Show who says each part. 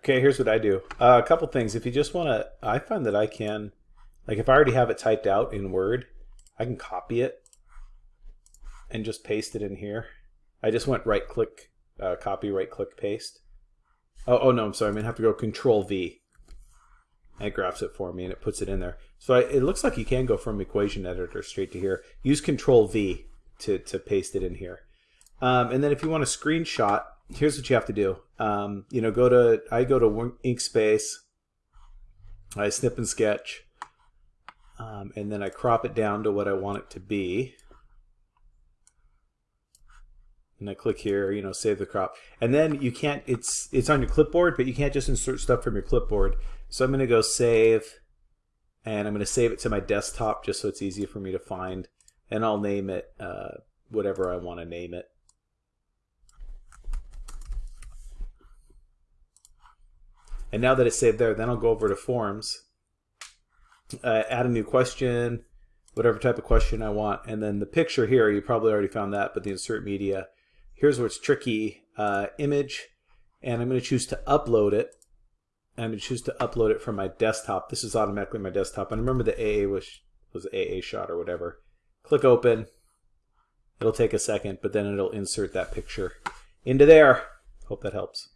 Speaker 1: Okay, here's what I do. Uh, a couple things. If you just want to, I find that I can, like if I already have it typed out in Word, I can copy it and just paste it in here. I just went right click, uh, copy, right click, paste. Oh, oh no, I'm sorry. I'm going to have to go Control V. It grabs it for me and it puts it in there. So I, it looks like you can go from equation editor straight to here. Use Control V to, to paste it in here. Um, and then if you want a screenshot, here's what you have to do. Um, you know, go to, I go to Inkspace, I snip and sketch, um, and then I crop it down to what I want it to be. And I click here, you know, save the crop. And then you can't, it's, it's on your clipboard, but you can't just insert stuff from your clipboard. So I'm going to go save, and I'm going to save it to my desktop just so it's easier for me to find. And I'll name it uh, whatever I want to name it. And now that it's saved there, then I'll go over to forms, uh, add a new question, whatever type of question I want. And then the picture here, you probably already found that, but the insert media, here's where it's tricky, uh, image, and I'm going to choose to upload it. I'm going to choose to upload it from my desktop. This is automatically my desktop. And remember the AA was, was AA shot or whatever. Click open. It'll take a second, but then it'll insert that picture into there. Hope that helps.